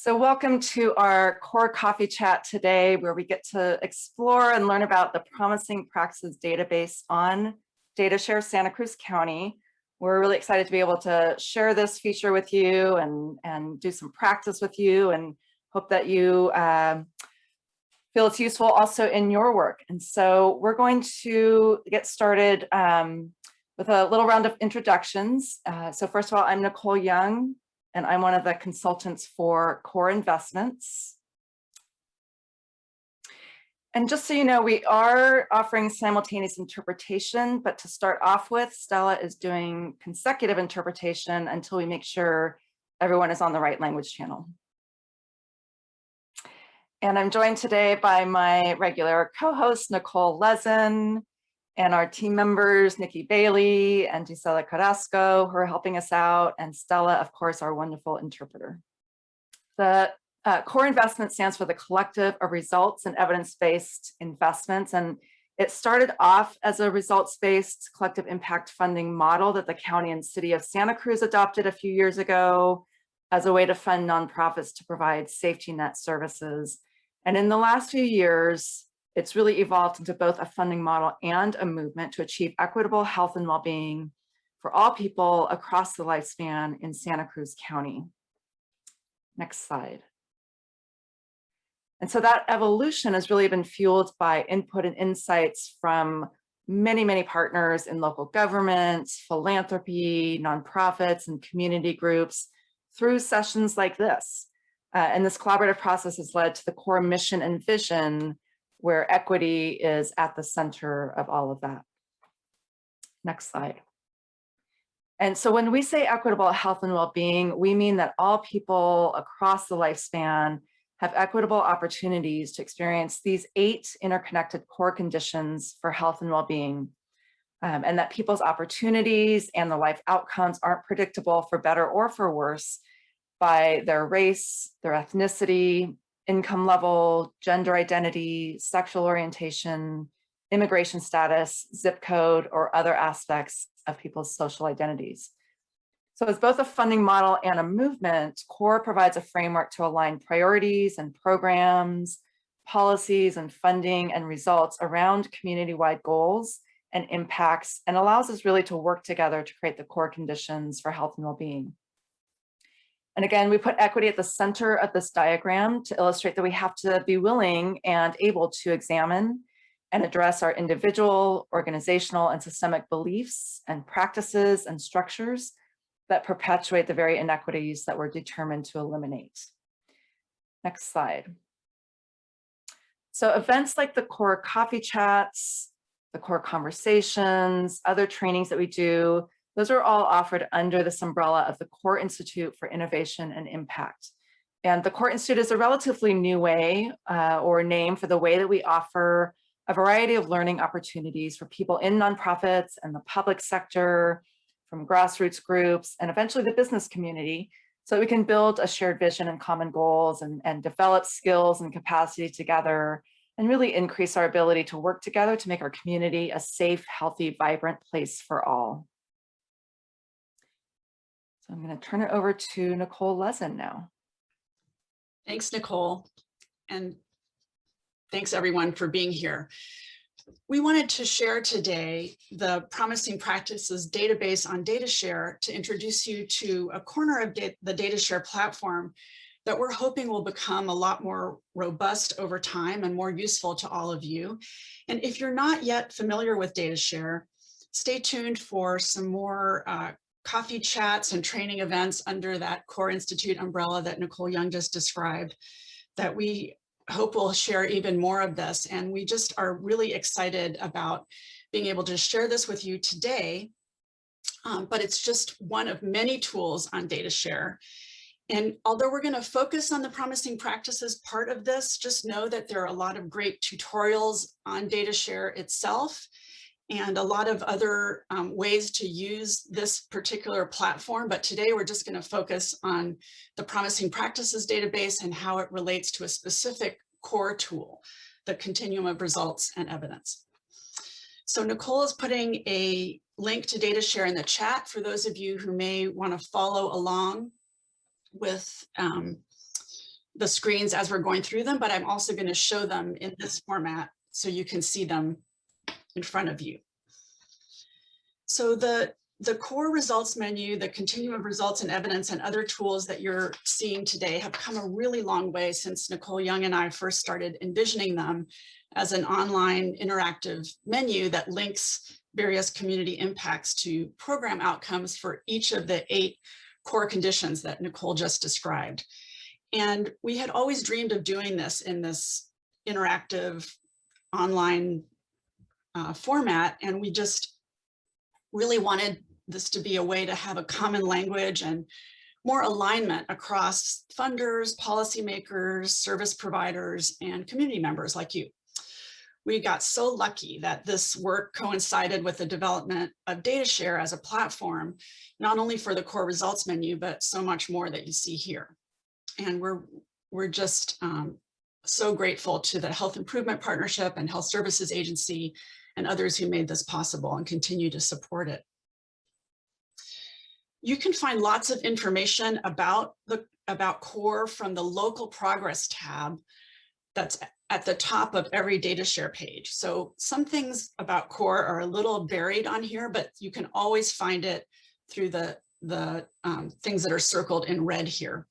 So welcome to our core coffee chat today, where we get to explore and learn about the promising practices database on DataShare Santa Cruz County. We're really excited to be able to share this feature with you and, and do some practice with you and hope that you um, feel it's useful also in your work. And so we're going to get started um, with a little round of introductions. Uh, so first of all, I'm Nicole Young, and I'm one of the consultants for Core Investments. And just so you know, we are offering simultaneous interpretation, but to start off with, Stella is doing consecutive interpretation until we make sure everyone is on the right language channel. And I'm joined today by my regular co-host, Nicole Lezin, and our team members, Nikki Bailey and Gisela Carrasco, who are helping us out, and Stella, of course, our wonderful interpreter. The uh, core investment stands for the collective of results and evidence-based investments. And it started off as a results-based collective impact funding model that the county and city of Santa Cruz adopted a few years ago as a way to fund nonprofits to provide safety net services. And in the last few years, it's really evolved into both a funding model and a movement to achieve equitable health and well-being for all people across the lifespan in Santa Cruz County. Next slide. And so that evolution has really been fueled by input and insights from many, many partners in local governments, philanthropy, nonprofits, and community groups through sessions like this. Uh, and this collaborative process has led to the core mission and vision where equity is at the center of all of that. Next slide. And so when we say equitable health and well-being, we mean that all people across the lifespan have equitable opportunities to experience these eight interconnected core conditions for health and well-being, um, and that people's opportunities and the life outcomes aren't predictable for better or for worse by their race, their ethnicity, income level, gender identity, sexual orientation, immigration status, zip code, or other aspects of people's social identities. So as both a funding model and a movement, CORE provides a framework to align priorities and programs, policies and funding and results around community-wide goals and impacts and allows us really to work together to create the core conditions for health and well-being. And again, we put equity at the center of this diagram to illustrate that we have to be willing and able to examine and address our individual, organizational, and systemic beliefs and practices and structures that perpetuate the very inequities that we're determined to eliminate. Next slide. So events like the core coffee chats, the core conversations, other trainings that we do, those are all offered under this umbrella of the Core Institute for Innovation and Impact. And the Core Institute is a relatively new way uh, or name for the way that we offer a variety of learning opportunities for people in nonprofits and the public sector, from grassroots groups, and eventually the business community, so that we can build a shared vision and common goals and, and develop skills and capacity together and really increase our ability to work together to make our community a safe, healthy, vibrant place for all. So I'm going to turn it over to Nicole Lezin now. Thanks, Nicole. And thanks everyone for being here. We wanted to share today the Promising Practices database on DataShare to introduce you to a corner of the DataShare platform that we're hoping will become a lot more robust over time and more useful to all of you. And if you're not yet familiar with DataShare, stay tuned for some more uh, coffee chats and training events under that Core Institute umbrella that Nicole Young just described that we hope will share even more of this. And we just are really excited about being able to share this with you today. Um, but it's just one of many tools on DataShare. And although we're going to focus on the promising practices part of this, just know that there are a lot of great tutorials on DataShare itself and a lot of other um, ways to use this particular platform. But today we're just going to focus on the promising practices database and how it relates to a specific core tool, the continuum of results and evidence. So Nicole is putting a link to data share in the chat for those of you who may want to follow along with um, the screens as we're going through them, but I'm also going to show them in this format so you can see them in front of you. So the, the core results menu, the continuum of results and evidence and other tools that you're seeing today have come a really long way since Nicole Young and I first started envisioning them as an online interactive menu that links various community impacts to program outcomes for each of the eight core conditions that Nicole just described. And we had always dreamed of doing this in this interactive online uh, format. And we just really wanted this to be a way to have a common language and more alignment across funders, policymakers, service providers, and community members like you. We got so lucky that this work coincided with the development of DataShare as a platform, not only for the core results menu, but so much more that you see here. And we're, we're just um, so grateful to the Health Improvement Partnership and Health Services Agency and others who made this possible and continue to support it. You can find lots of information about the about CORE from the local progress tab that's at the top of every data share page. So some things about CORE are a little buried on here, but you can always find it through the, the um, things that are circled in red here.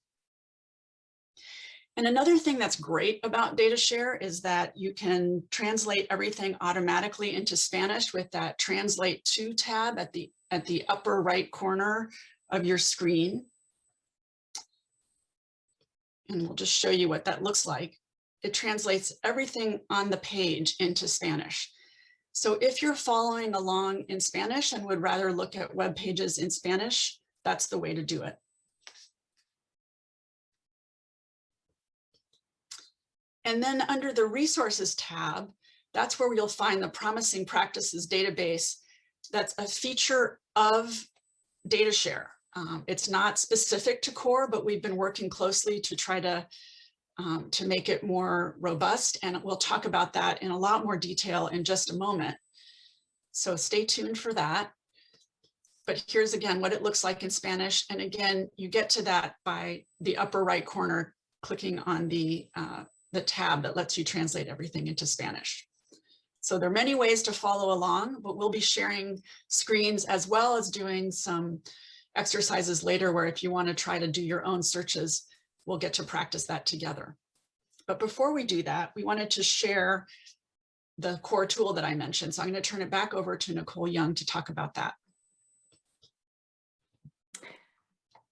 And another thing that's great about DataShare is that you can translate everything automatically into Spanish with that Translate To tab at the, at the upper right corner of your screen. And we'll just show you what that looks like. It translates everything on the page into Spanish. So if you're following along in Spanish and would rather look at web pages in Spanish, that's the way to do it. And then under the resources tab, that's where you'll find the promising practices database. That's a feature of DataShare. Um, it's not specific to core, but we've been working closely to try to um, to make it more robust. And we'll talk about that in a lot more detail in just a moment. So stay tuned for that. But here's again what it looks like in Spanish. And again, you get to that by the upper right corner, clicking on the uh, the tab that lets you translate everything into Spanish. So there are many ways to follow along, but we'll be sharing screens as well as doing some exercises later where if you want to try to do your own searches, we'll get to practice that together. But before we do that, we wanted to share the core tool that I mentioned. So I'm going to turn it back over to Nicole Young to talk about that.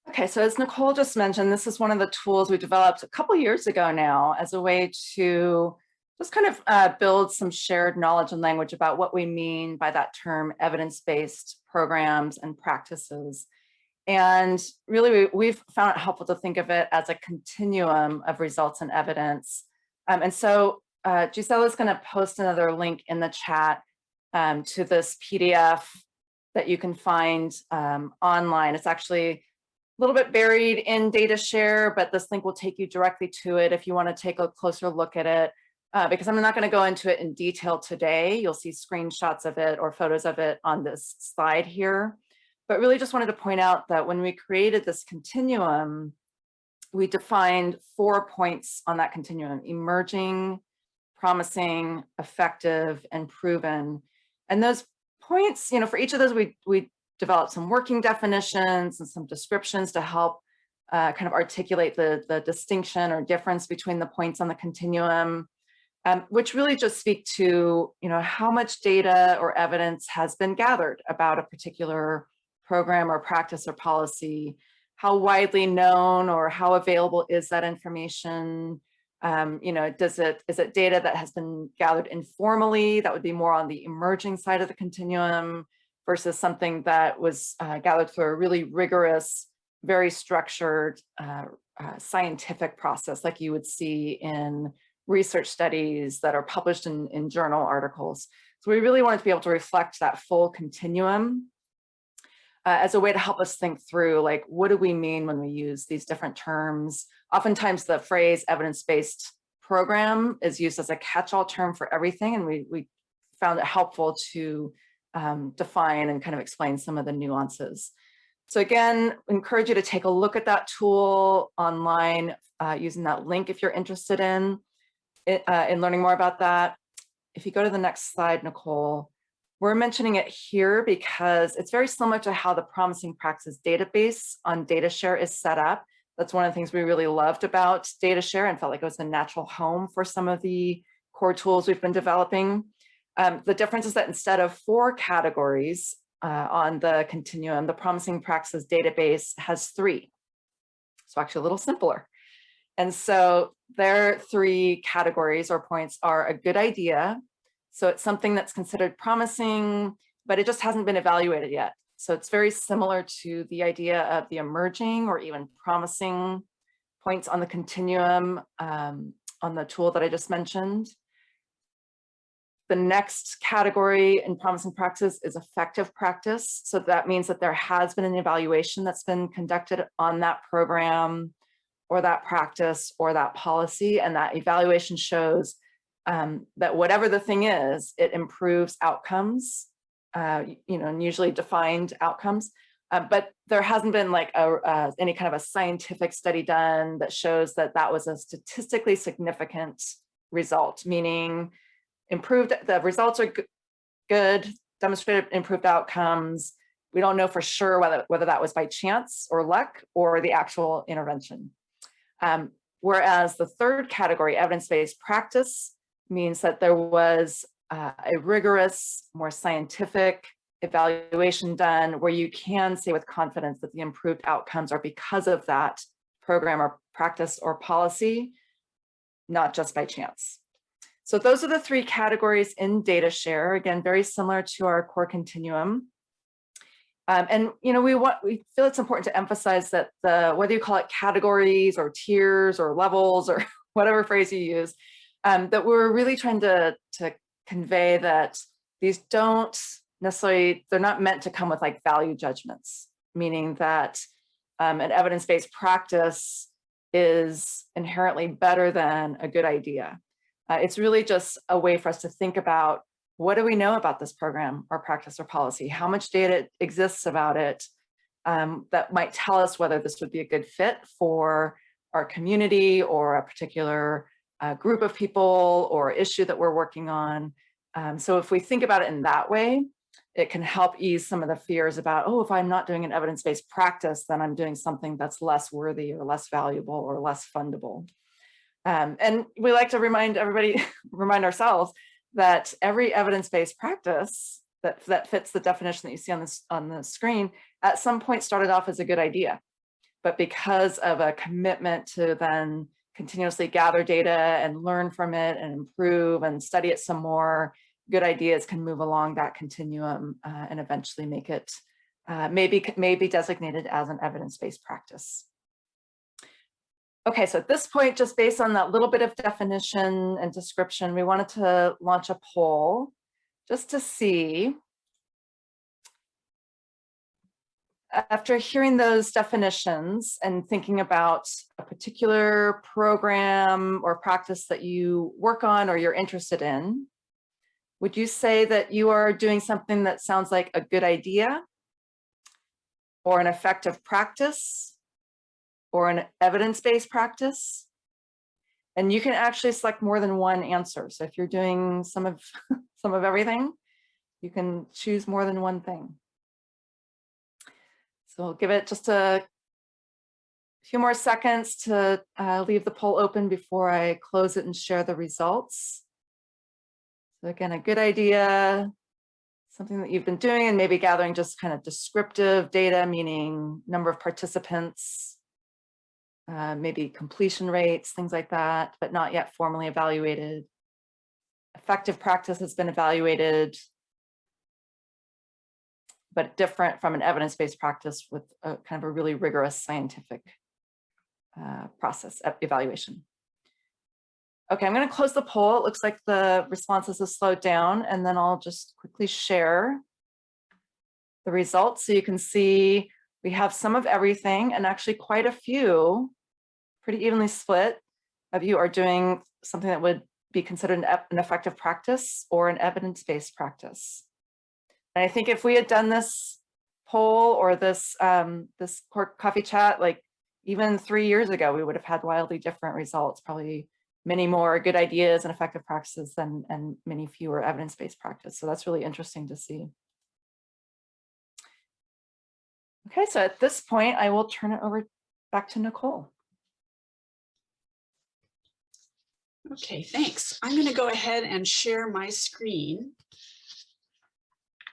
Okay, so as Nicole just mentioned, this is one of the tools we developed a couple years ago now as a way to just kind of uh, build some shared knowledge and language about what we mean by that term evidence-based programs and practices. And really, we, have found it helpful to think of it as a continuum of results and evidence. Um, and so uh, Gisela is going to post another link in the chat um, to this PDF that you can find um, online. It's actually little bit buried in data share, but this link will take you directly to it if you want to take a closer look at it. Uh, because I'm not going to go into it in detail today. You'll see screenshots of it or photos of it on this slide here. But really just wanted to point out that when we created this continuum, we defined four points on that continuum, emerging, promising, effective, and proven. And those points, you know, for each of those, we, we developed some working definitions and some descriptions to help uh, kind of articulate the, the distinction or difference between the points on the continuum, um, which really just speak to, you know, how much data or evidence has been gathered about a particular program or practice or policy, how widely known or how available is that information, um, you know, does it, is it data that has been gathered informally? That would be more on the emerging side of the continuum versus something that was uh, gathered through a really rigorous, very structured uh, uh, scientific process like you would see in research studies that are published in, in journal articles. So we really wanted to be able to reflect that full continuum uh, as a way to help us think through like, what do we mean when we use these different terms? Oftentimes the phrase evidence-based program is used as a catch-all term for everything. And we, we found it helpful to um, define and kind of explain some of the nuances. So again, encourage you to take a look at that tool online uh, using that link if you're interested in, uh, in learning more about that. If you go to the next slide, Nicole, we're mentioning it here because it's very similar to how the Promising Practices database on DataShare is set up. That's one of the things we really loved about DataShare and felt like it was a natural home for some of the core tools we've been developing. Um, the difference is that instead of four categories uh, on the continuum, the Promising Practices database has three. So actually a little simpler. And so their three categories or points are a good idea. So it's something that's considered promising, but it just hasn't been evaluated yet. So it's very similar to the idea of the emerging or even promising points on the continuum um, on the tool that I just mentioned. The next category in promising practice is effective practice. So that means that there has been an evaluation that's been conducted on that program or that practice or that policy. And that evaluation shows um, that whatever the thing is, it improves outcomes, uh, you know, and usually defined outcomes. Uh, but there hasn't been like a, uh, any kind of a scientific study done that shows that that was a statistically significant result, meaning improved, the results are good, demonstrated improved outcomes. We don't know for sure whether, whether that was by chance or luck or the actual intervention. Um, whereas the third category, evidence-based practice, means that there was uh, a rigorous, more scientific evaluation done where you can say with confidence that the improved outcomes are because of that program or practice or policy, not just by chance. So those are the three categories in data share, again, very similar to our core continuum. Um, and you know, we want we feel it's important to emphasize that the whether you call it categories or tiers or levels or whatever phrase you use, um, that we're really trying to to convey that these don't necessarily they're not meant to come with like value judgments, meaning that um, an evidence-based practice is inherently better than a good idea. Uh, it's really just a way for us to think about what do we know about this program or practice or policy? How much data exists about it um, that might tell us whether this would be a good fit for our community or a particular uh, group of people or issue that we're working on. Um, so if we think about it in that way, it can help ease some of the fears about, oh, if I'm not doing an evidence-based practice, then I'm doing something that's less worthy or less valuable or less fundable. Um, and we like to remind everybody, remind ourselves that every evidence-based practice that, that fits the definition that you see on this on the screen at some point started off as a good idea. But because of a commitment to then continuously gather data and learn from it and improve and study it some more, good ideas can move along that continuum uh, and eventually make it uh, maybe, maybe designated as an evidence-based practice. Okay, so at this point, just based on that little bit of definition and description, we wanted to launch a poll just to see after hearing those definitions and thinking about a particular program or practice that you work on or you're interested in, would you say that you are doing something that sounds like a good idea or an effective practice or an evidence-based practice. And you can actually select more than one answer. So if you're doing some of some of everything, you can choose more than one thing. So we'll give it just a few more seconds to uh, leave the poll open before I close it and share the results. So again, a good idea, something that you've been doing and maybe gathering just kind of descriptive data, meaning number of participants, uh, maybe completion rates, things like that, but not yet formally evaluated. Effective practice has been evaluated, but different from an evidence-based practice with a kind of a really rigorous scientific uh, process evaluation. Okay, I'm going to close the poll. It looks like the responses have slowed down, and then I'll just quickly share the results so you can see we have some of everything and actually quite a few pretty evenly split of you are doing something that would be considered an, an effective practice or an evidence-based practice. And I think if we had done this poll or this um, this coffee chat, like even three years ago, we would have had wildly different results, probably many more good ideas and effective practices than and many fewer evidence-based practice. So that's really interesting to see. Okay, so at this point, I will turn it over back to Nicole. Okay, thanks. I'm going to go ahead and share my screen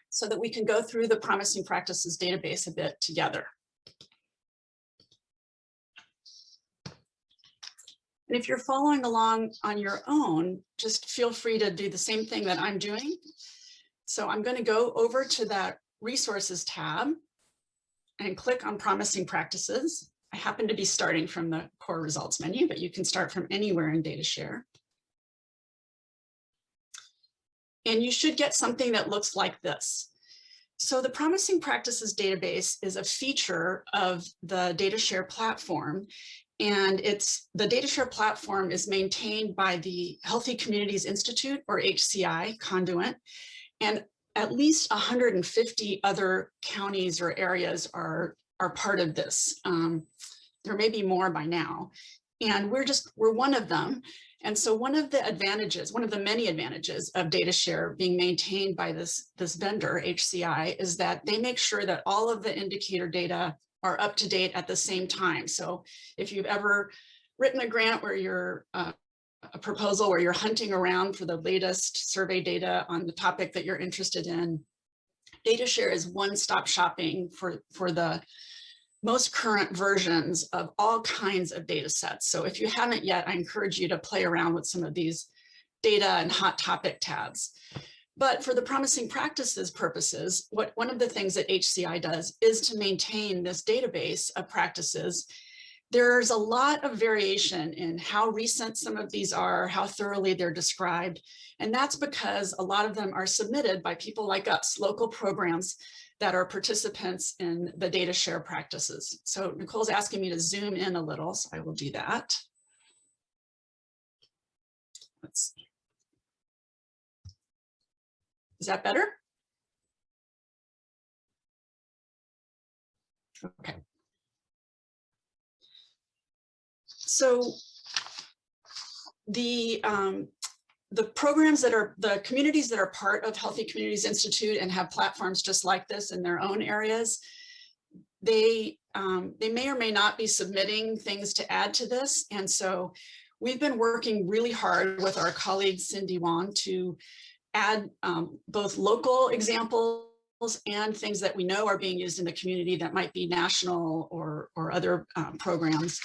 so that we can go through the promising practices database a bit together. And if you're following along on your own, just feel free to do the same thing that I'm doing. So I'm going to go over to that resources tab and click on promising practices. I happen to be starting from the core results menu, but you can start from anywhere in DataShare. And you should get something that looks like this. So the Promising Practices database is a feature of the DataShare platform. And it's the DataShare platform is maintained by the Healthy Communities Institute or HCI Conduent. And at least 150 other counties or areas are, are part of this. Um, there may be more by now. And we're just, we're one of them. And so one of the advantages, one of the many advantages of DataShare being maintained by this, this vendor, HCI, is that they make sure that all of the indicator data are up to date at the same time. So if you've ever written a grant where you're uh, a proposal where you're hunting around for the latest survey data on the topic that you're interested in, DataShare is one-stop shopping for, for the most current versions of all kinds of data sets. So if you haven't yet, I encourage you to play around with some of these data and hot topic tabs. But for the promising practices purposes, what one of the things that HCI does is to maintain this database of practices. There's a lot of variation in how recent some of these are, how thoroughly they're described. And that's because a lot of them are submitted by people like us, local programs that are participants in the data share practices. So Nicole's asking me to zoom in a little, so I will do that. Let's see. Is that better? Okay. So the um, the programs that are the communities that are part of Healthy Communities Institute and have platforms just like this in their own areas, they um, they may or may not be submitting things to add to this. And so we've been working really hard with our colleague Cindy Wong to add um, both local examples and things that we know are being used in the community that might be national or, or other um, programs.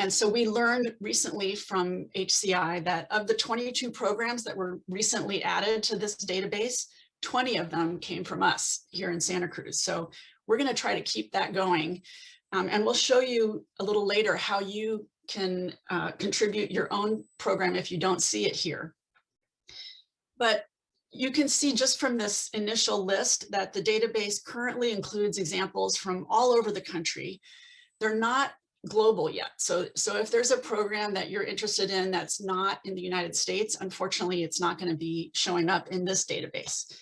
And so we learned recently from HCI that of the 22 programs that were recently added to this database, 20 of them came from us here in Santa Cruz. So we're going to try to keep that going. Um, and we'll show you a little later how you can uh, contribute your own program if you don't see it here. But you can see just from this initial list that the database currently includes examples from all over the country. They're not global yet. So, so if there's a program that you're interested in that's not in the United States, unfortunately, it's not going to be showing up in this database.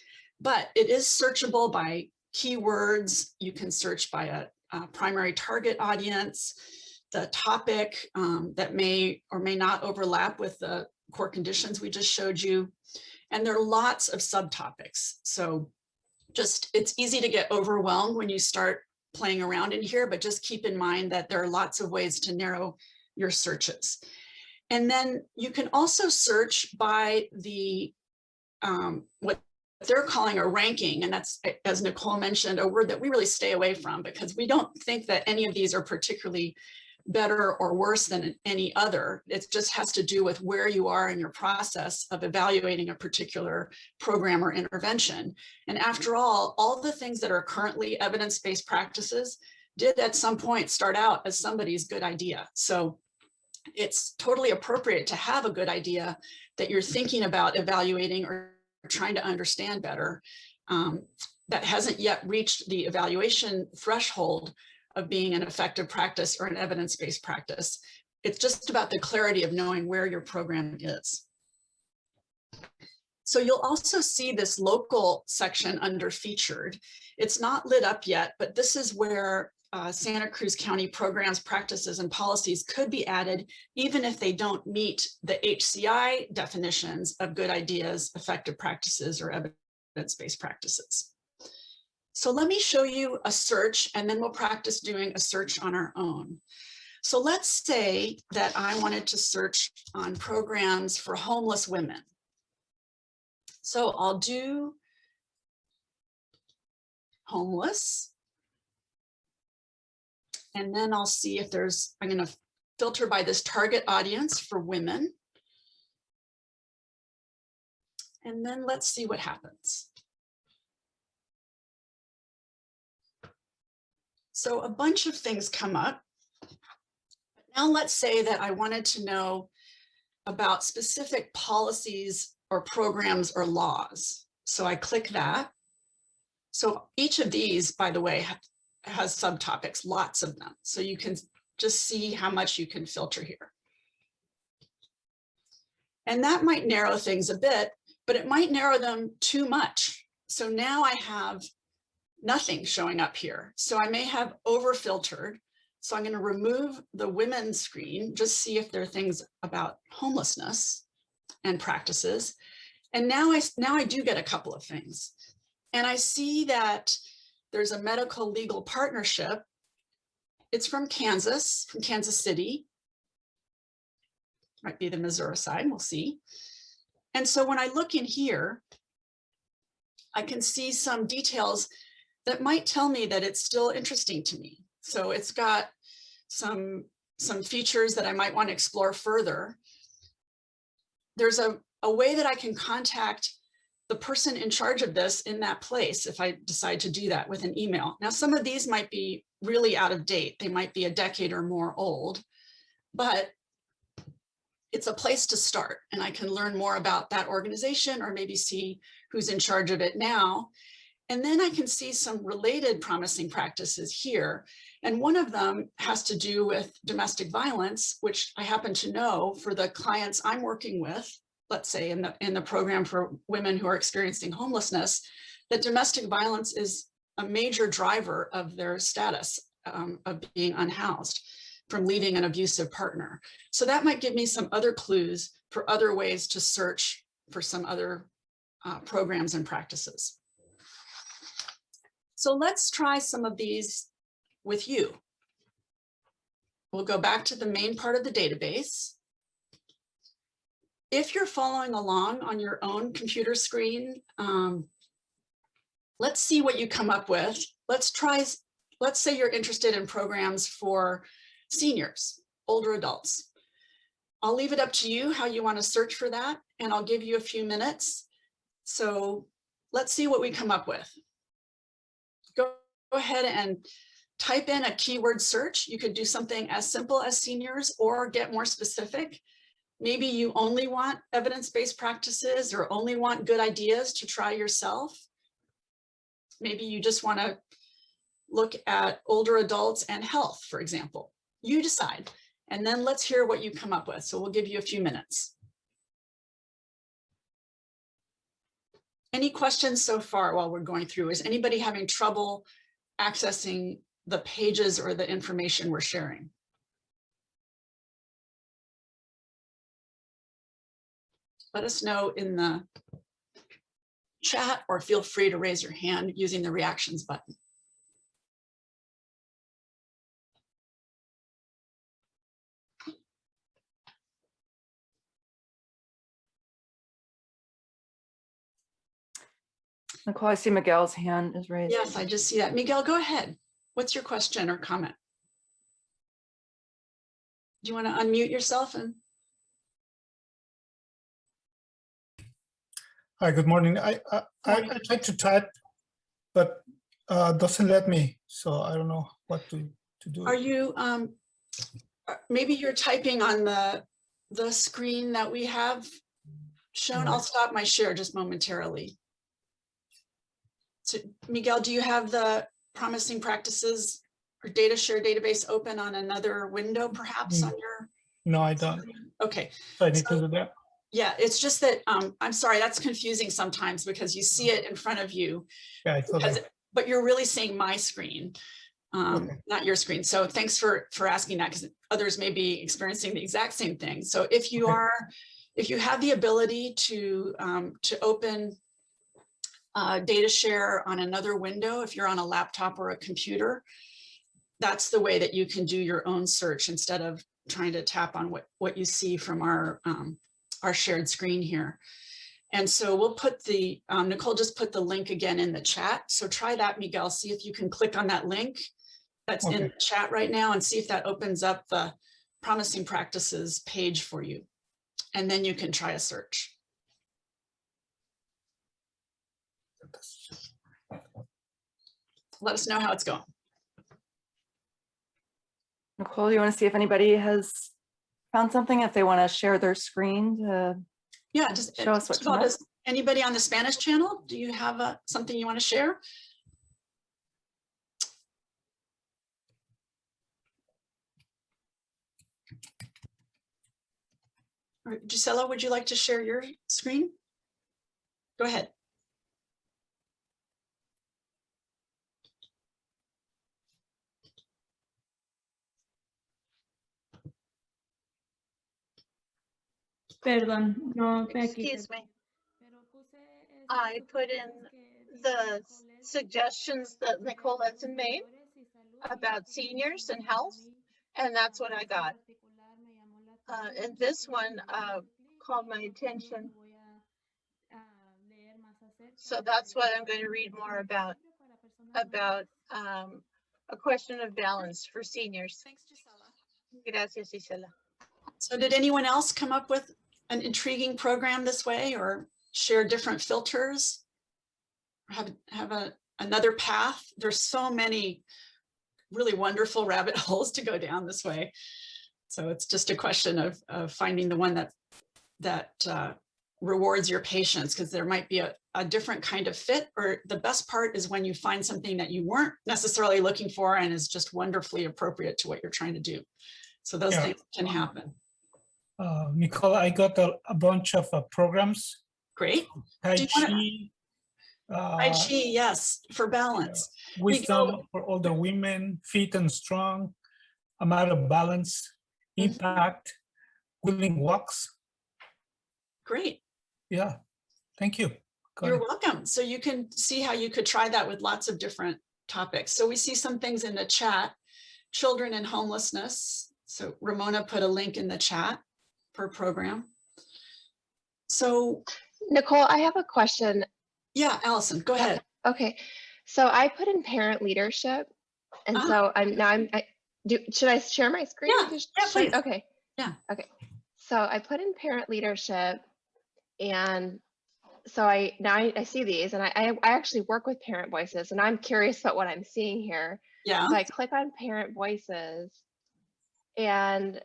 But it is searchable by keywords. You can search by a, a primary target audience, the topic um, that may or may not overlap with the core conditions we just showed you. And there are lots of subtopics. So just it's easy to get overwhelmed when you start playing around in here, but just keep in mind that there are lots of ways to narrow your searches. And then you can also search by the um, what they're calling a ranking. And that's, as Nicole mentioned, a word that we really stay away from because we don't think that any of these are particularly better or worse than any other. It just has to do with where you are in your process of evaluating a particular program or intervention. And after all, all the things that are currently evidence-based practices did at some point start out as somebody's good idea. So it's totally appropriate to have a good idea that you're thinking about evaluating or trying to understand better um, that hasn't yet reached the evaluation threshold of being an effective practice or an evidence-based practice. It's just about the clarity of knowing where your program is. So you'll also see this local section under featured. It's not lit up yet, but this is where uh, Santa Cruz County programs, practices, and policies could be added, even if they don't meet the HCI definitions of good ideas, effective practices, or evidence-based practices. So let me show you a search, and then we'll practice doing a search on our own. So let's say that I wanted to search on programs for homeless women. So I'll do homeless. And then I'll see if there's, I'm going to filter by this target audience for women. And then let's see what happens. So a bunch of things come up. Now let's say that I wanted to know about specific policies or programs or laws. So I click that. So each of these, by the way, has subtopics, lots of them. So you can just see how much you can filter here. And that might narrow things a bit, but it might narrow them too much. So now I have nothing showing up here. So I may have over filtered. So I'm going to remove the women's screen, just see if there are things about homelessness and practices. And now I, now I do get a couple of things. And I see that there's a medical legal partnership. It's from Kansas, from Kansas City. Might be the Missouri side, we'll see. And so when I look in here, I can see some details that might tell me that it's still interesting to me. So it's got some, some features that I might want to explore further. There's a, a way that I can contact the person in charge of this in that place if I decide to do that with an email. Now, some of these might be really out of date. They might be a decade or more old, but it's a place to start and I can learn more about that organization or maybe see who's in charge of it now. And then I can see some related promising practices here. And one of them has to do with domestic violence, which I happen to know for the clients I'm working with let's say in the, in the program for women who are experiencing homelessness, that domestic violence is a major driver of their status um, of being unhoused from leaving an abusive partner. So that might give me some other clues for other ways to search for some other uh, programs and practices. So let's try some of these with you. We'll go back to the main part of the database if you're following along on your own computer screen, um, let's see what you come up with. Let's try, let's say you're interested in programs for seniors, older adults. I'll leave it up to you how you want to search for that, and I'll give you a few minutes. So let's see what we come up with. Ahead and type in a keyword search. You could do something as simple as seniors or get more specific. Maybe you only want evidence-based practices or only want good ideas to try yourself. Maybe you just want to look at older adults and health, for example. You decide, and then let's hear what you come up with. So we'll give you a few minutes. Any questions so far while we're going through? Is anybody having trouble accessing the pages or the information we're sharing? let us know in the chat or feel free to raise your hand using the reactions button. Nicole, I see Miguel's hand is raised. Yes, I just see that. Miguel, go ahead. What's your question or comment? Do you want to unmute yourself and Hi, good morning. I I, I, I tried to type, but uh, doesn't let me. So I don't know what to to do. are you um uh, maybe you're typing on the the screen that we have shown? I'll stop my share just momentarily. So Miguel, do you have the promising practices or data share database open on another window perhaps Mm. on your? No, I don't. Okay, So I need So- to do that. Yeah, it's just that, um, I'm sorry, that's confusing sometimes because you see it in front of you, Yeah, because- but you're really seeing my screen, um, Okay. not your screen. So thanks for, for asking that because others may be experiencing the exact same thing. So if you Okay. are, if you have the ability to, um, to open uh, data share on another window, if you're on a laptop or a computer, that's the way that you can do your own search instead of trying to tap on what, what you see from our, um, our shared screen here. And so we'll put the, um, Nicole just put the link again in the chat. So try that, Miguel, see if you can click on that link that's in the chat right now and see if that opens up the promising practices page for you. And then you can try a search. Let us know how it's going. Nicole, you want to see if anybody has found something, if they want to share their screen to Yeah, just Show us what's of all, up. does anybody on the Spanish channel, do you have uh, something you want to share? All right, Gisela, would you like to share your screen? Go ahead. Perdón, no me. Excuse me. Pero puse ese I put in the dice s- Nicolás suggestions that Nicole Edson made Mayores y Salud, y about seniors and health, and that's what I got. particular me llamó la Uh, and this one, le uh, called my eso es lo attention. que voy a, a leer más acerca So that's what I'm going to read more about, about, um, a question of balance for seniors. Thanks, Gisela. Gracias, Gisela. So did anyone else come up with an intriguing program this way or share different filters? Have, have a, another path? There's so many really wonderful rabbit holes to go down this way. So it's just a question of, of finding the one that, that uh, rewards your patience because there might be a, a different kind of fit or the best part is when you find something that you weren't necessarily looking for and is just wonderfully appropriate to what you're trying to do. So those Yeah. things can happen. Uh, Nicole, I got a, a bunch of uh, programs. Great. Tai Chi, Tai uh, Chi, yes, for balance. Wisdom for older women, Fit and Strong, A Matter of Balance, Mhm. Impact, Willing Walks. Great. Yeah, thank you. Got You're it. welcome. So you can see how you could try that with lots of different topics. So we see some things in the chat, children and homelessness. So Ramona put a link in the chat a program. So Nicole, I have a question. yeah, Allison, go ahead. Okay, so I put in parent leadership, and Ah. so I'm now I'm. I, do should I share my screen? Yeah, yeah, please. Okay. Yeah. Okay, so I put in parent leadership, and so I now I, I see these, and I, I I actually work with parent voices, and I'm curious about what I'm seeing here. Yeah, So I click on parent voices and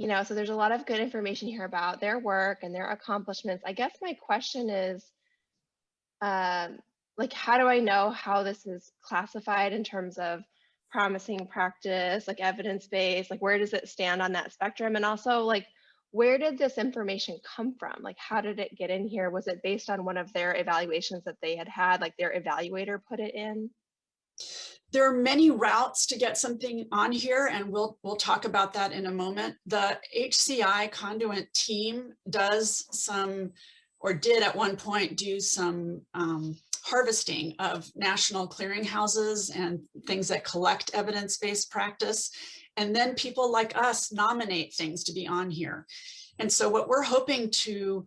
you know, so there's a lot of good information here about their work and their accomplishments. I guess my question is um like how do I know how this is classified in terms of promising practice, like evidence-based, like where does it stand on that spectrum? And also like where did this information come from? Like how did it get in here? Was it based on one of their evaluations that they had had, like their evaluator put it in? There are many routes to get something on here and we'll we'll talk about that in a moment. The HCI Conduent team does some or did at one point do some um, harvesting of national clearinghouses and things that collect evidence-based practice. And then people like us nominate things to be on here. And so what we're hoping to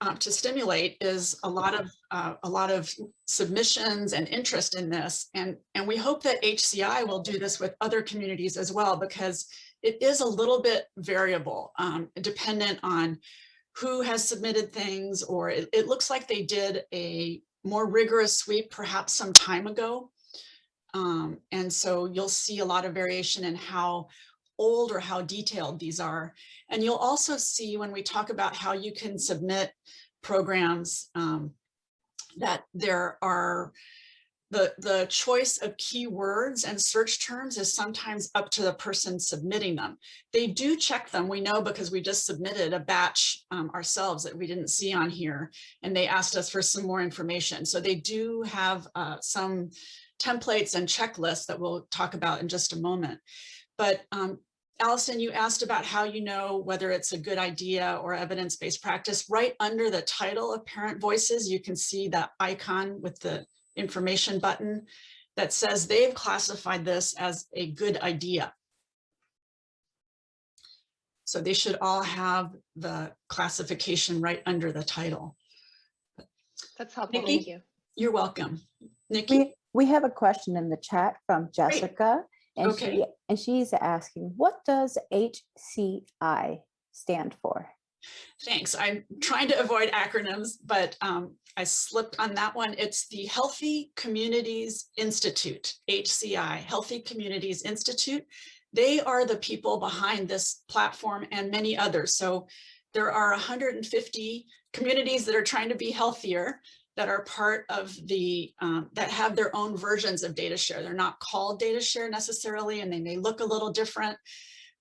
uh, to stimulate is a lot of uh, a lot of submissions and interest in this. And, and we hope that HCI will do this with other communities as well, because it is a little bit variable, um, dependent on who has submitted things, or it, it looks like they did a more rigorous sweep perhaps some time ago. Um, and so you'll see a lot of variation in how old or how detailed these are. And you'll also see when we talk about how you can submit programs um, that there are the, the choice of keywords and search terms is sometimes up to the person submitting them. They do check them, we know because we just submitted a batch um, ourselves that we didn't see on here, and they asked us for some more information. So they do have uh, some templates and checklists that we'll talk about in just a moment. But um, Allison, you asked about how you know whether it's a good idea or evidence-based practice. Right under the title of Parent Voices, you can see that icon with the information button that says they've classified this as a good idea. So they should all have the classification right under the title. That's helpful. Nikki? Thank you. You're welcome. Nikki? We, we have a question in the chat from Jessica. And Okay. she, and she's asking, what does HCI stand for? Thanks. I'm trying to avoid acronyms, but um, I slipped on that one. It's the Healthy Communities Institute, HCI, Healthy Communities Institute. They are the people behind this platform and many others. So there are 150 communities that are trying to be healthier that are part of the, um, that have their own versions of data share. They're not called data share necessarily, and they may look a little different,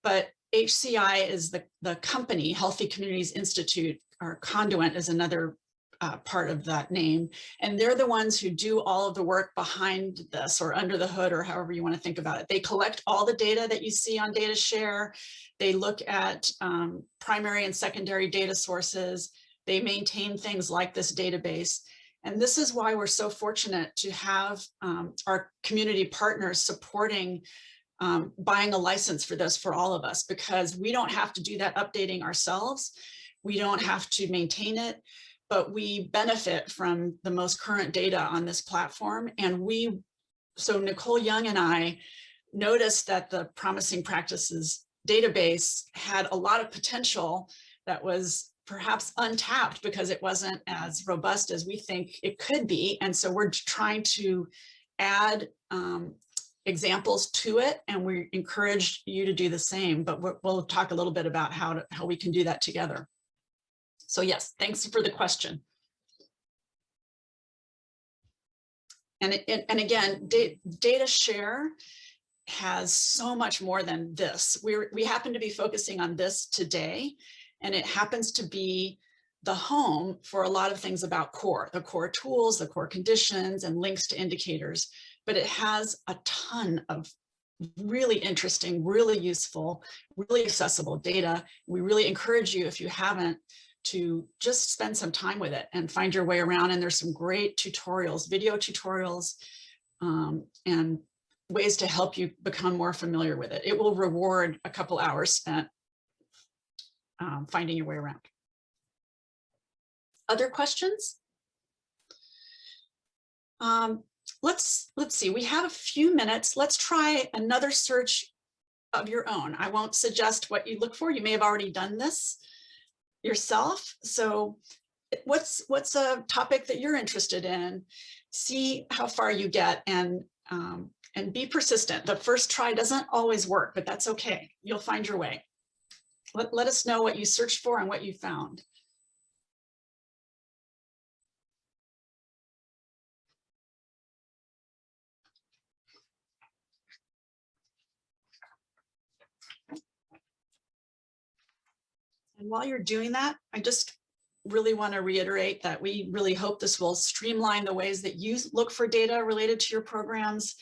but HCI is the, the company, Healthy Communities Institute, or Conduent is another uh, part of that name. And they're the ones who do all of the work behind this or under the hood or however you want to think about it. They collect all the data that you see on data share. They look at um, primary and secondary data sources. They maintain things like this database. And this is why we're so fortunate to have um, our community partners supporting um, buying a license for this for all of us, because we don't have to do that updating ourselves. We don't have to maintain it, but we benefit from the most current data on this platform. And we, so Nicole Young and I noticed that the promising practices database had a lot of potential that was perhaps untapped because it wasn't as robust as we think it could be. And so we're trying to add um, examples to it and we encourage you to do the same, but we'll, talk a little bit about how to, how we can do that together. So yes, thanks for the question. And, it, and again, data share has so much more than this. We're, we happen to be focusing on this today, and it happens to be the home for a lot of things about core, the core tools, the core conditions, and links to indicators. But it has a ton of really interesting, really useful, really accessible data. We really encourage you, if you haven't, to just spend some time with it and find your way around. And there's some great tutorials, video tutorials, um, and ways to help you become more familiar with it. It will reward a couple hours spent um, finding your way around. Other questions? Um, let's let's see, we have a few minutes. Let's try another search of your own. I won't suggest what you look for. You may have already done this yourself. So what's what's a topic that you're interested in? See how far you get and um, and be persistent. The first try doesn't always work, but that's okay. You'll find your way. Let, let us know what you searched for and what you found. And while you're doing that, I just really want to reiterate that we really hope this will streamline the ways that you look for data related to your programs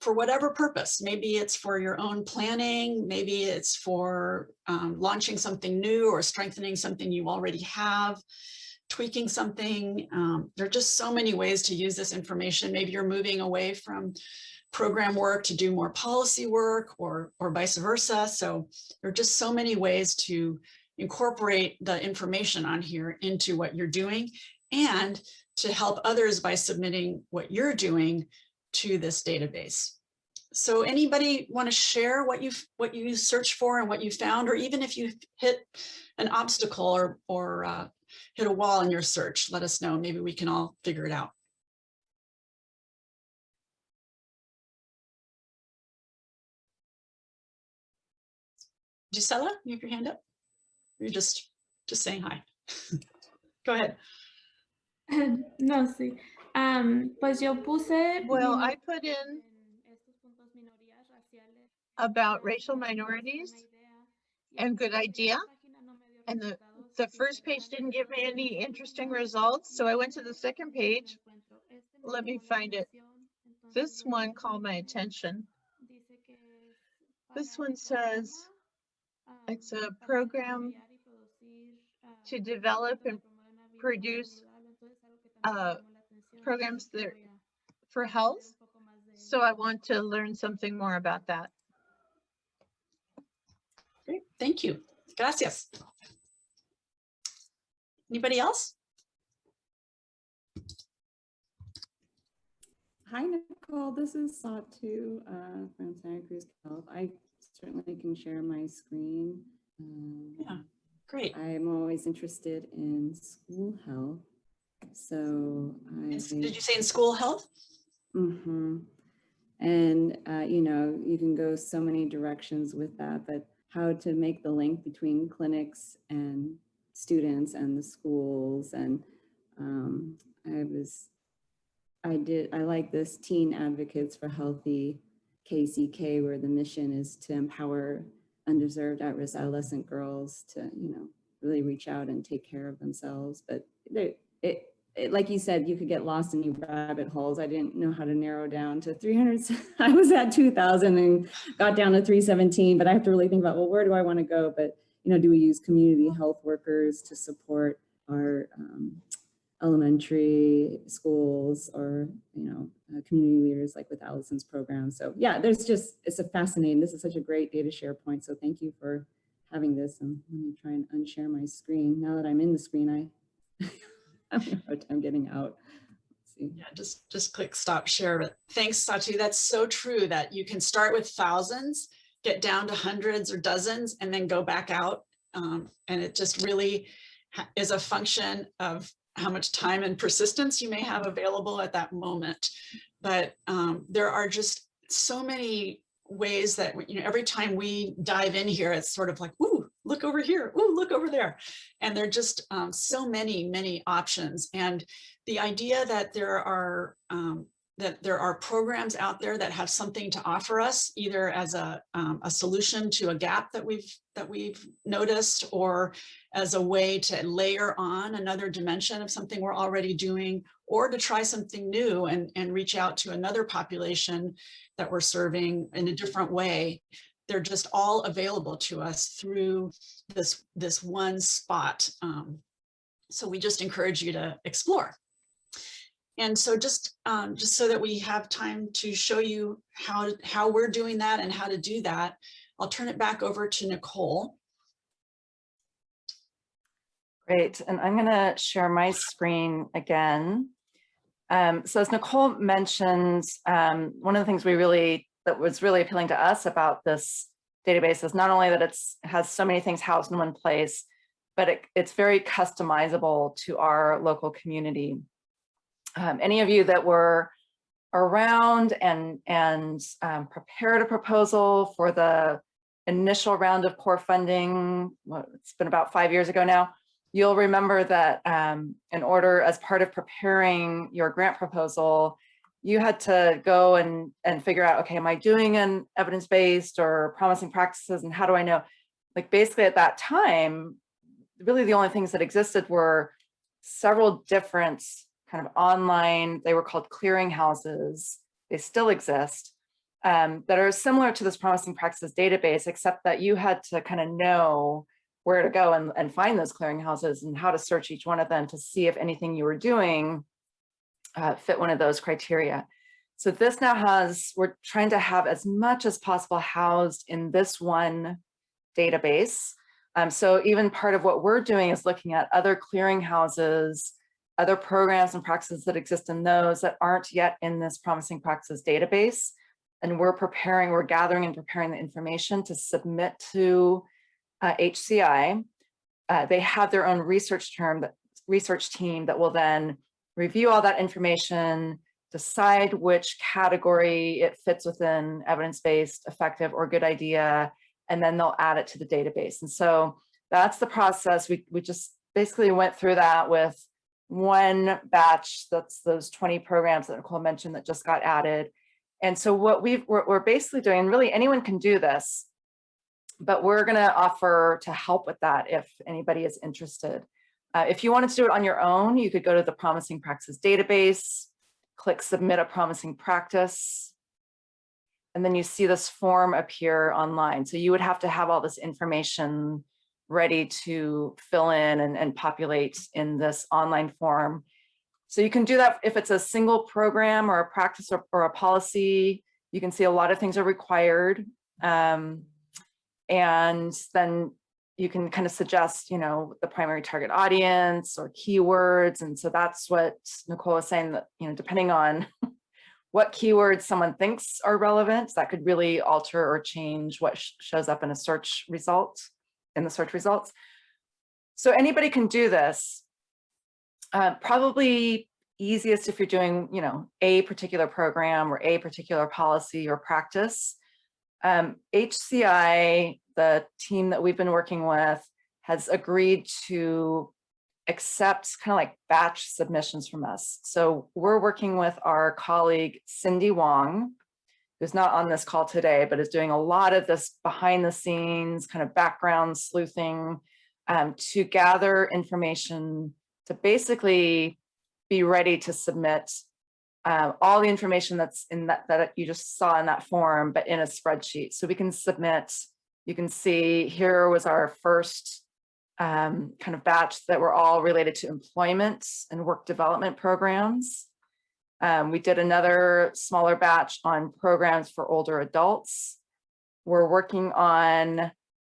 for whatever purpose. Maybe it's for your own planning, maybe it's for um, launching something new or strengthening something you already have, tweaking something. Um, there are just so many ways to use this information. Maybe you're moving away from program work to do more policy work or, or vice versa. So there are just so many ways to incorporate the information on here into what you're doing and to help others by submitting what you're doing to this database. So anybody want to share what you've what you searched for and what you found, or even if you hit an obstacle or or uh, hit a wall in your search, let us know. Maybe we can all figure it out. Gisela, you have your hand up? You're just just saying hi. Go ahead. no, sí. Am, pues yo puse. Well, I put in en estos puntos minorías raciales, about racial minorities and good idea. página no me dio And the, the first page didn't give me any interesting results, so I went to the second page. encuentro. Este me Let me find it. This one caught my attention. Dice que es This one says it's a program desarrollar y producir, to develop and promueven una vida produce, saludable. Entonces, algo que también me uh, llamó la atención, programs así que that- for health. un poco más de So. I want to learn something more about that. Great, thank you. Gracias. Anybody else? Hi, Nicole. This is Satu uh, from Santa Cruz Health. I certainly can share my screen. Um, Yeah. Great. I'm always interested in school health. So I. Did you say in school health? Mm-hmm. And, uh, you know, you can go so many directions with that, but how to make the link between clinics and students and the schools. And um, I was, I did, I like this Teen Advocates for Healthy KCK, where the mission is to empower undeserved at-risk adolescent girls to, you know, really reach out and take care of themselves. But they, it, it, like you said, you could get lost in your rabbit holes. I didn't know how to narrow down to 300. I was at 2000 and got down to 317, but I have to really think about, well, where do I want to go? But, you know, do we use community health workers to support our um, elementary schools or, you know, uh, community leaders like with Allison's program. So yeah, there's just, it's a fascinating, this is such a great data share point. So thank you for having this. And let me try and unshare my screen. Now that I'm in the screen, I time getting out. Yeah, just, just click stop share. But thanks, Satu. That's so true that you can start with thousands, get down to hundreds or dozens, and then go back out. Um, and it just really is a function of how much time and persistence you may have available at that moment. But um, there are just so many ways that, you know, every time we dive in here, it's sort of like, look over here, ooh, look over there. And there are just um, so many, many options. And the idea that there are um, that there are programs out there that have something to offer us, either as a, um, a solution to a gap that we've that we've noticed, or as a way to layer on another dimension of something we're already doing, or to try something new and, and reach out to another population that we're serving in a different way. They're just all available to us through this, this one spot. Um, so we just encourage you to explore. And so just, um, just so that we have time to show you how, how we're doing that and how to do that, I'll turn it back over to Nicole. Great, and I'm gonna share my screen again. Um, so as Nicole mentioned, um, one of the things we really, that was really appealing to us about this database is not only that it's has so many things housed in one place, but it, it's very customizable to our local community. Um, any of you that were around and, and um, prepared a proposal for the initial round of core funding, well, it's been about five years ago now, you'll remember that um, in order, as part of preparing your grant proposal, you had to go and, and figure out, okay, am I doing an evidence-based or promising practices and how do I know? Like basically at that time, really the only things that existed were several different kind of online, they were called clearinghouses. They still exist um, that are similar to this promising practices database, except that you had to kind of know where to go and, and find those clearinghouses and how to search each one of them to see if anything you were doing uh, fit one of those criteria. So this now has, we're trying to have as much as possible housed in this one database. Um, so even part of what we're doing is looking at other clearinghouses, other programs and practices that exist in those that aren't yet in this promising practices database. And we're preparing, we're gathering and preparing the information to submit to uh, HCI. Uh, they have their own research term, that research team that will then review all that information, decide which category it fits within evidence-based, effective, or good idea, and then they'll add it to the database. And so that's the process. We, we just basically went through that with one batch, that's those 20 programs that Nicole mentioned that just got added. And so what we're, we're basically doing, really anyone can do this, but we're gonna offer to help with that if anybody is interested. Uh, if you wanted to do it on your own, you could go to the Promising Practices database, click Submit a Promising Practice, and then you see this form appear online. So you would have to have all this information ready to fill in and, and populate in this online form. So you can do that if it's a single program or a practice or, or a policy. You can see a lot of things are required. Um, and then you can kind of suggest, you know, the primary target audience or keywords. And so that's what Nicole was saying that, you know, depending on what keywords someone thinks are relevant, that could really alter or change what sh shows up in a search result, in the search results. So anybody can do this. Uh, probably easiest if you're doing, you know, a particular program or a particular policy or practice. Um, HCI, the team that we've been working with, has agreed to accept kind of like batch submissions from us. So we're working with our colleague Cindy Wong, who's not on this call today, but is doing a lot of this behind the scenes kind of background sleuthing um, to gather information to basically be ready to submit uh, all the information that's in that that you just saw in that form, but in a spreadsheet. So we can submit, you can see here was our first um, kind of batch that were all related to employment and work development programs. Um, we did another smaller batch on programs for older adults. We're working on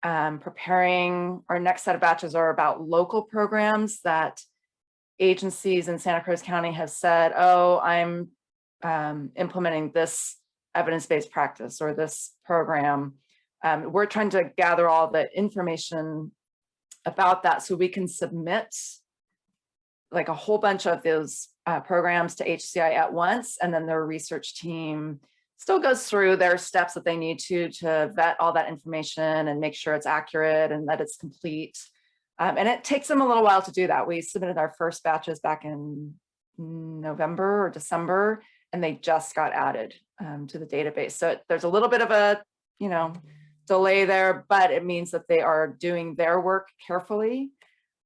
um, preparing, our next set of batches are about local programs that agencies in Santa Cruz County have said, oh, I'm um, implementing this evidence-based practice or this program. Um, we're trying to gather all the information about that so we can submit like a whole bunch of those uh, programs to HCI at once and then their research team still goes through their steps that they need to to vet all that information and make sure it's accurate and that it's complete. Um, and it takes them a little while to do that. We submitted our first batches back in November or December, and they just got added um, to the database. So there's a little bit of a, you know, delay there, but it means that they are doing their work carefully.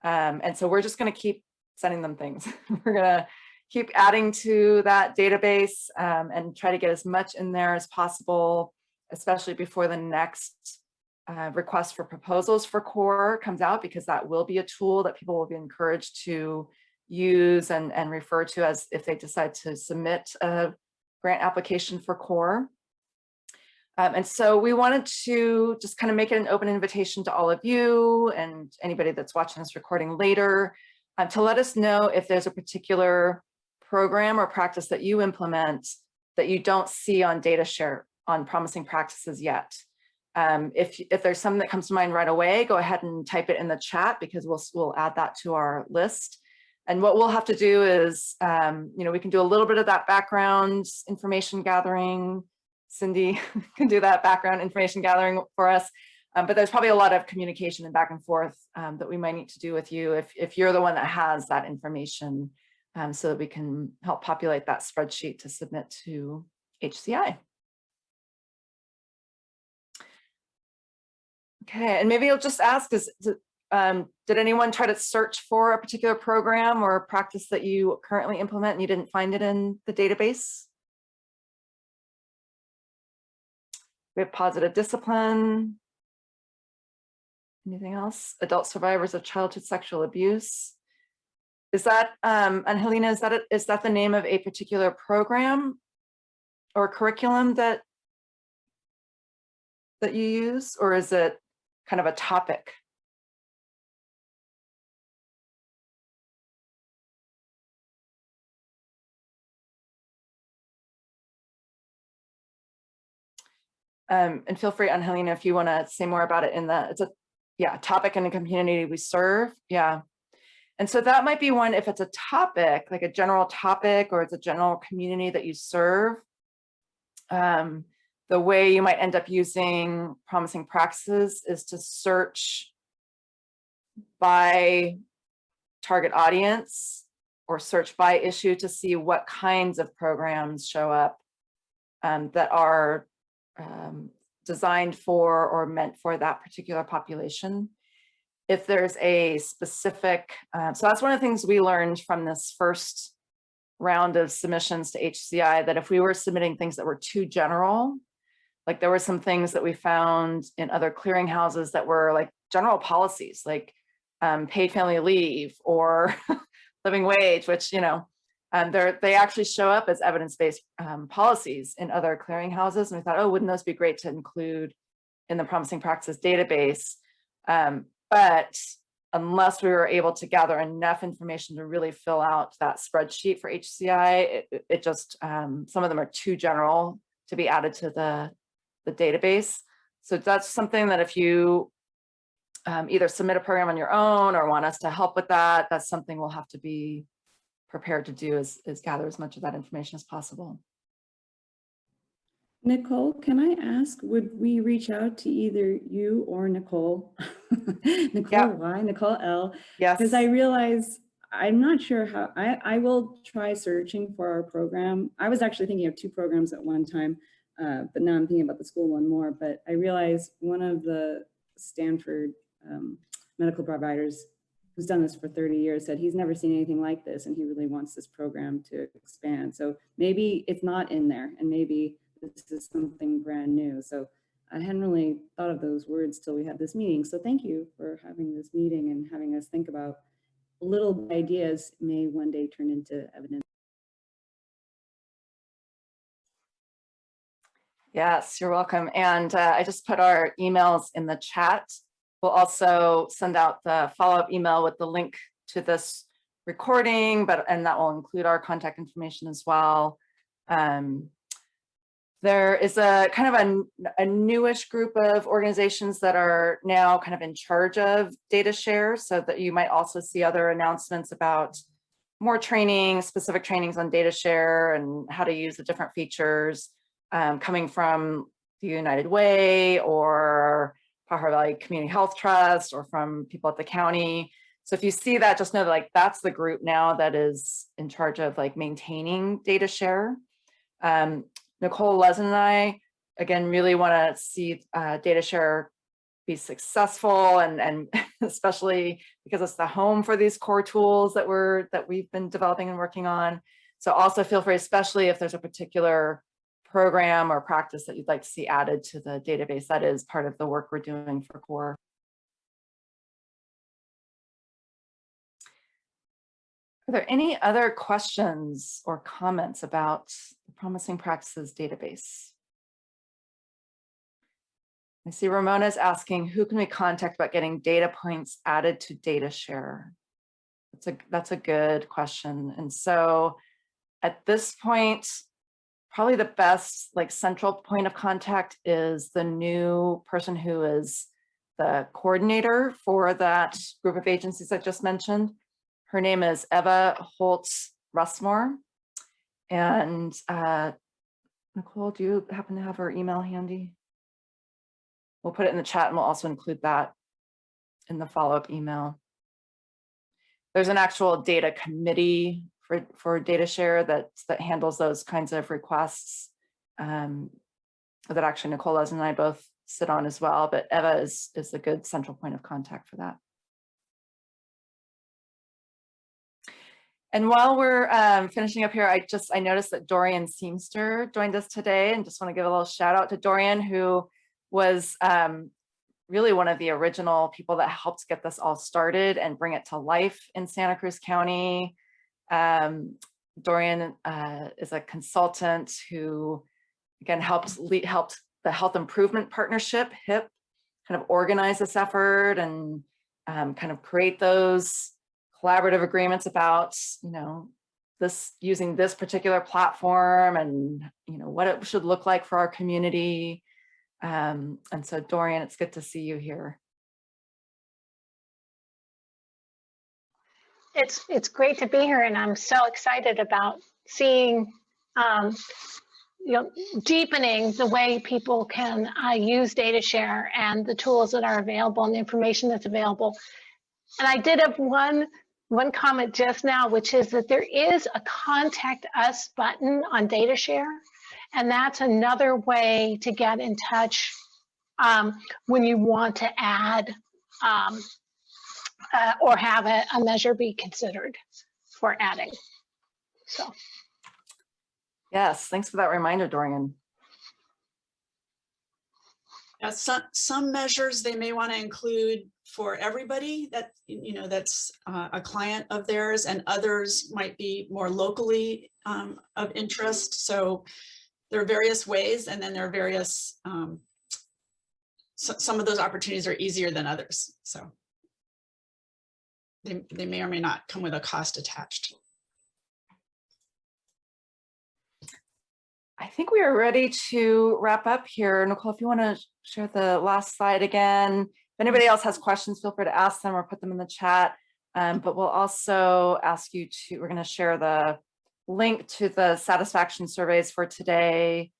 Um, and so we're just going to keep sending them things. we're going to keep adding to that database um, and try to get as much in there as possible, especially before the next uh, request for proposals for core comes out, because that will be a tool that people will be encouraged to use and, and refer to as if they decide to submit a grant application for core. Um, and so we wanted to just kind of make it an open invitation to all of you and anybody that's watching this recording later um, to let us know if there's a particular program or practice that you implement that you don't see on data share on promising practices yet. Um, if, if there's something that comes to mind right away, go ahead and type it in the chat because we'll, we'll add that to our list. And what we'll have to do is, um, you know, we can do a little bit of that background information gathering. Cindy can do that background information gathering for us. Um, but there's probably a lot of communication and back and forth um, that we might need to do with you if, if you're the one that has that information um, so that we can help populate that spreadsheet to submit to HCI. Okay, and maybe I'll just ask, is, um, did anyone try to search for a particular program or practice that you currently implement and you didn't find it in the database? We have positive discipline. Anything else? Adult survivors of childhood sexual abuse. Is that, um, and Helena, is that, a, is that the name of a particular program or curriculum that, that you use, or is it kind of a topic? Um, and feel free, Angelina, if you want to say more about it in the, it's a, yeah, topic in the community we serve. Yeah. And so that might be one, if it's a topic, like a general topic, or it's a general community that you serve, um, the way you might end up using promising practices is to search by target audience or search by issue to see what kinds of programs show up um, that are um, designed for or meant for that particular population. If there's a specific, uh, so that's one of the things we learned from this first round of submissions to HCI, that if we were submitting things that were too general, like there were some things that we found in other clearinghouses that were like general policies, like um, paid family leave or living wage, which, you know, um, they actually show up as evidence-based um, policies in other clearinghouses. And we thought, oh, wouldn't those be great to include in the promising practices database? Um, but unless we were able to gather enough information to really fill out that spreadsheet for HCI, it, it just, um, some of them are too general to be added to the, the database. So that's something that if you um, either submit a program on your own or want us to help with that, that's something we'll have to be prepared to do is, is gather as much of that information as possible. Nicole, can I ask, would we reach out to either you or Nicole? Nicole Yeah. Y, Nicole L, Yes. because I realize, I'm not sure how, I, I will try searching for our program. I was actually thinking of two programs at one time, uh, but now I'm thinking about the school one more, but I realize one of the Stanford um, medical providers who's done this for 30 years said he's never seen anything like this and he really wants this program to expand. So maybe it's not in there and maybe this is something brand new. So I hadn't really thought of those words till we had this meeting. So thank you for having this meeting and having us think about little ideas may one day turn into evidence. Yes, you're welcome. And uh, I just put our emails in the chat. We'll also send out the follow-up email with the link to this recording, but and that will include our contact information as well. Um, there is a kind of a, a newish group of organizations that are now kind of in charge of data share so that you might also see other announcements about more training, specific trainings on data share and how to use the different features um, coming from the United Way or Pajaro Valley Community Health Trust or from people at the county. So if you see that, just know that like that's the group now that is in charge of like maintaining data share. Um, Nicole Lezin and I, again, really want to see uh, data share be successful and, and especially because it's the home for these core tools that we're that we've been developing and working on. So also feel free, especially if there's a particular program or practice that you'd like to see added to the database. That is part of the work we're doing for core. Are there any other questions or comments about the Promising Practices database? I see Ramona's asking, who can we contact about getting data points added to data share? That's a, that's a good question. And so at this point, probably the best like central point of contact is the new person who is the coordinator for that group of agencies I just mentioned. Her name is Eva Holtz Russmore. And uh, Nicole, do you happen to have her email handy? We'll put it in the chat and we'll also include that in the follow-up email. There's an actual data committee for, for data share that, that handles those kinds of requests um, that actually Nicola's and I both sit on as well, but Eva is, is a good central point of contact for that. And while we're um, finishing up here, I just, I noticed that Dorian Seamster joined us today and just want to give a little shout out to Dorian who was um, really one of the original people that helped get this all started and bring it to life in Santa Cruz County. Um, Dorian uh, is a consultant who, again, helped lead, helped the Health Improvement Partnership, HIP, kind of organize this effort and um, kind of create those collaborative agreements about, you know, this using this particular platform and, you know, what it should look like for our community. Um, and so Dorian, it's good to see you here. It's it's great to be here, and I'm so excited about seeing, um, you know, deepening the way people can uh, use data share and the tools that are available and the information that's available. And I did have one one comment just now, which is that there is a contact us button on DataShare. And that's another way to get in touch um, when you want to add um, uh, or have a, a measure be considered for adding. So. Yes, thanks for that reminder, Dorian. Yeah, some, some measures they may want to include for everybody that, you know, that's uh, a client of theirs and others might be more locally um, of interest. So there are various ways and then there are various, um, so, some of those opportunities are easier than others. So they, they may or may not come with a cost attached. I think we are ready to wrap up here. Nicole, if you want to share the last slide again. If anybody else has questions, feel free to ask them or put them in the chat. Um, but we'll also ask you to, we're going to share the link to the satisfaction surveys for today.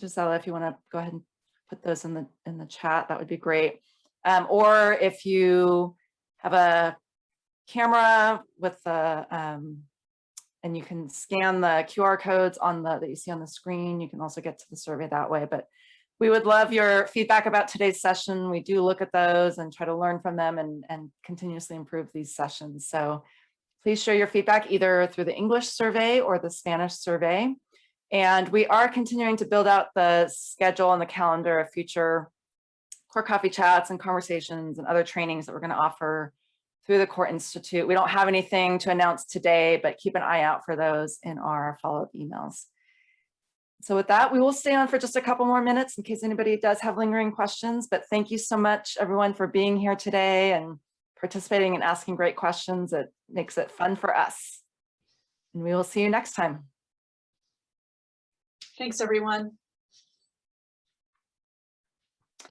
Gisela, if you want to go ahead and put those in the in the chat, that would be great. Um, or if you have a camera with the um, and you can scan the QR codes on the that you see on the screen. You can also get to the survey that way. But we would love your feedback about today's session. We do look at those and try to learn from them and, and continuously improve these sessions. So please share your feedback either through the English survey or the Spanish survey. And we are continuing to build out the schedule and the calendar of future core coffee chats and conversations and other trainings that we're going to offer through the Core Institute. We don't have anything to announce today, but keep an eye out for those in our follow-up emails. So with that, we will stay on for just a couple more minutes in case anybody does have lingering questions, but thank you so much everyone for being here today and participating and asking great questions. It makes it fun for us. And we will see you next time. Thanks, everyone.